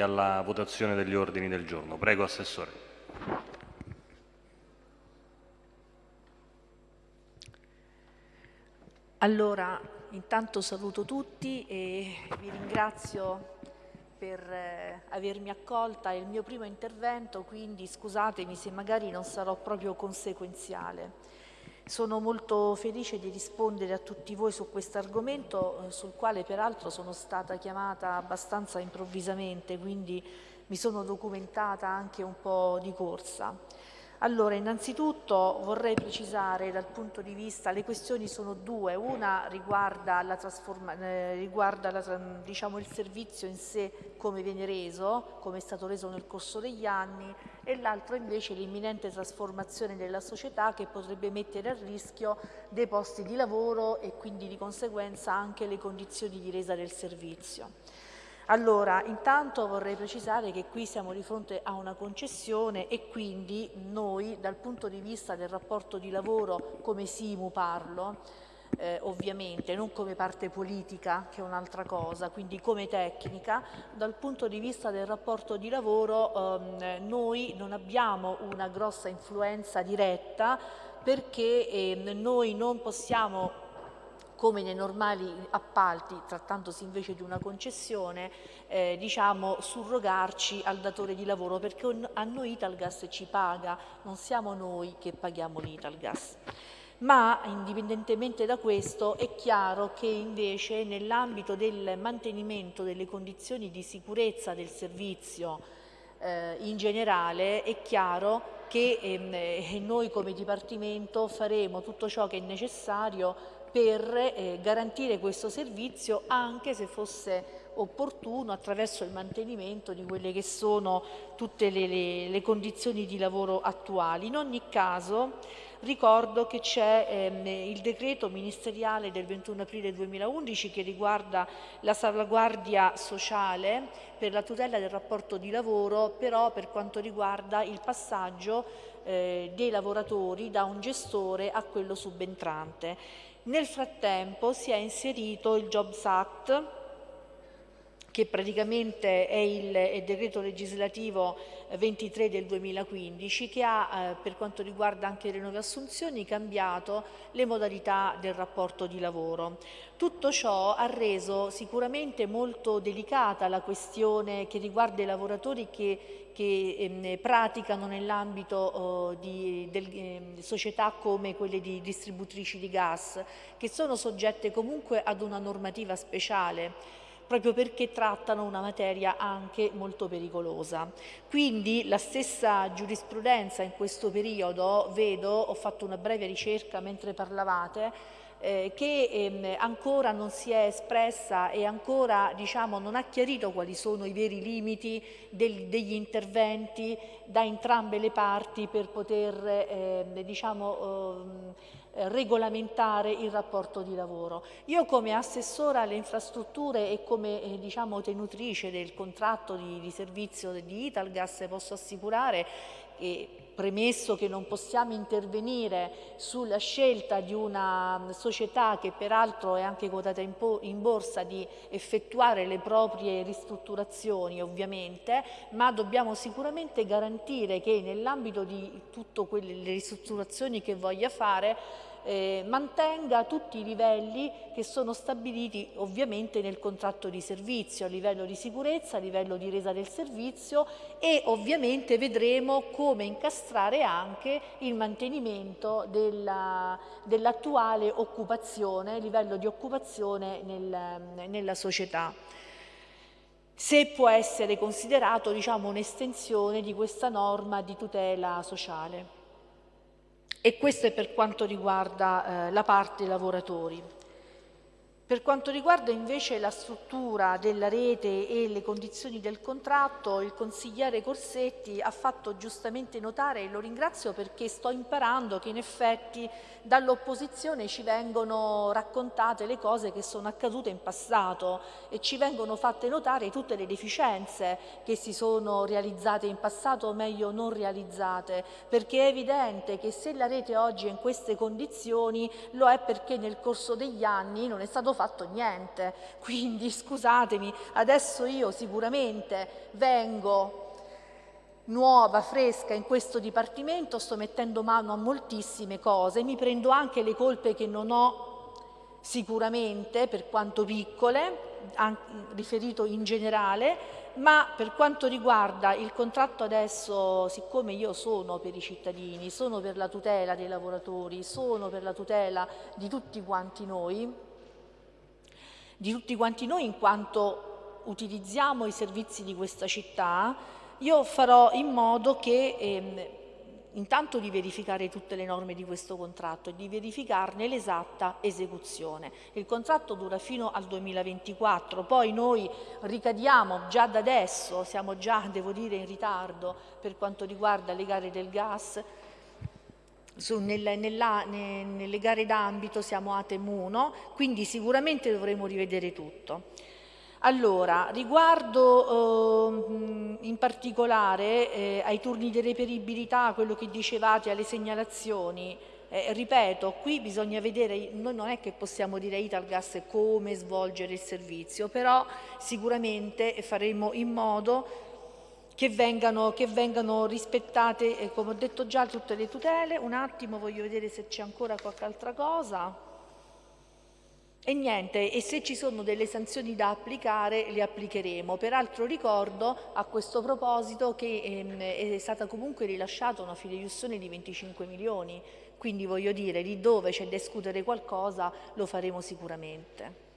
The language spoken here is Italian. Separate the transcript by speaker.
Speaker 1: alla votazione degli ordini del giorno. Prego, Assessore.
Speaker 2: Allora, intanto saluto tutti e vi ringrazio per eh, avermi accolta. È il mio primo intervento, quindi scusatemi se magari non sarò proprio conseguenziale. Sono molto felice di rispondere a tutti voi su questo argomento, eh, sul quale peraltro sono stata chiamata abbastanza improvvisamente, quindi mi sono documentata anche un po' di corsa. Allora, innanzitutto vorrei precisare dal punto di vista, le questioni sono due, una riguarda, la eh, riguarda la, diciamo, il servizio in sé come viene reso, come è stato reso nel corso degli anni e l'altro invece l'imminente trasformazione della società che potrebbe mettere a rischio dei posti di lavoro e quindi di conseguenza anche le condizioni di resa del servizio. Allora, intanto vorrei precisare che qui siamo di fronte a una concessione e quindi noi dal punto di vista del rapporto di lavoro come SIMU parlo, eh, ovviamente, non come parte politica che è un'altra cosa, quindi come tecnica, dal punto di vista del rapporto di lavoro ehm, noi non abbiamo una grossa influenza diretta perché eh, noi non possiamo come nei normali appalti, trattandosi invece di una concessione, eh, diciamo, surrogarci al datore di lavoro perché a noi Italgas ci paga, non siamo noi che paghiamo l'Italgas. Ma indipendentemente da questo è chiaro che invece nell'ambito del mantenimento delle condizioni di sicurezza del servizio eh, in generale è chiaro che ehm, noi come Dipartimento faremo tutto ciò che è necessario per eh, garantire questo servizio anche se fosse opportuno attraverso il mantenimento di quelle che sono tutte le, le, le condizioni di lavoro attuali. In ogni caso ricordo che c'è ehm, il decreto ministeriale del 21 aprile 2011 che riguarda la salvaguardia sociale per la tutela del rapporto di lavoro, però per quanto riguarda il passaggio eh, dei lavoratori da un gestore a quello subentrante. Nel frattempo si è inserito il Jobs Act che praticamente è il, è il, decreto legislativo 23 del 2015 che ha eh, per quanto riguarda anche le nuove assunzioni cambiato le modalità del rapporto di lavoro. Tutto ciò ha reso sicuramente molto delicata la questione che riguarda i lavoratori che, che ehm, praticano nell'ambito del, eh, società come quelle di distributrici di gas che sono soggette comunque ad una normativa speciale proprio perché trattano una materia anche molto pericolosa. Quindi la stessa giurisprudenza in questo periodo, vedo, ho fatto una breve ricerca mentre parlavate, eh, che ehm, ancora non si è espressa e ancora diciamo, non ha chiarito quali sono i veri limiti del, degli interventi da entrambe le parti per poter eh, diciamo, eh, eh, regolamentare il rapporto di lavoro. Io come assessora alle infrastrutture e come eh, diciamo, tenutrice del contratto di, di servizio di Italgas posso assicurare che premesso che non possiamo intervenire sulla scelta di una società che peraltro è anche quotata in, in, borsa di effettuare le proprie ristrutturazioni ovviamente, ma dobbiamo sicuramente garantire che nell'ambito di tutte quelle ristrutturazioni che voglia fare eh, mantenga tutti i livelli che sono stabiliti ovviamente nel contratto di servizio, a livello di sicurezza, a livello di resa del servizio e ovviamente vedremo come incastrare anche il mantenimento dell'attuale dell occupazione, livello di occupazione nel, nella società se può essere considerato diciamo, un'estensione di questa norma di tutela sociale. E questo è per quanto riguarda eh, la parte lavoratori. Per quanto riguarda invece la struttura della rete e le condizioni del contratto, il consigliere Corsetti ha fatto giustamente notare, e lo ringrazio perché sto imparando che in effetti dall'opposizione ci vengono raccontate le cose che sono accadute in passato e ci vengono fatte notare tutte le deficienze che si sono realizzate in passato o meglio non realizzate perché è evidente che se la rete oggi è in queste condizioni lo è perché nel corso degli anni non è stato fatto fatto niente, quindi scusatemi, adesso io sicuramente vengo nuova, fresca in questo Dipartimento, sto mettendo mano a moltissime cose, mi prendo anche le colpe che non ho sicuramente, per quanto piccole, riferito in generale, ma per quanto riguarda il contratto adesso, siccome io sono per i cittadini, sono per la tutela dei lavoratori, sono per la tutela di tutti quanti noi, di tutti quanti noi in quanto utilizziamo i servizi di questa città, io farò in modo che ehm, intanto di verificare tutte le norme di questo contratto e di verificarne l'esatta esecuzione. Il contratto dura fino al 2024, poi noi ricadiamo già da adesso, siamo già, devo dire, in ritardo per quanto riguarda le gare del gas, su, nel, nella, ne, nelle gare d'ambito siamo a Temuno, quindi sicuramente dovremo rivedere tutto. Allora, riguardo eh, in particolare eh, ai turni di reperibilità, quello che dicevate, alle segnalazioni, eh, ripeto, qui bisogna vedere, noi non è che possiamo dire a Italgas come svolgere il servizio, però sicuramente faremo in modo che vengano, che vengano rispettate, eh, come ho detto già, tutte le tutele. Un attimo, voglio vedere se c'è ancora qualche altra cosa. E niente, e se ci sono delle sanzioni da applicare, le applicheremo. Peraltro ricordo a questo proposito che ehm, è stata comunque rilasciata una fideiussione di 25 milioni, quindi voglio dire, lì dove c'è da discutere qualcosa lo faremo sicuramente.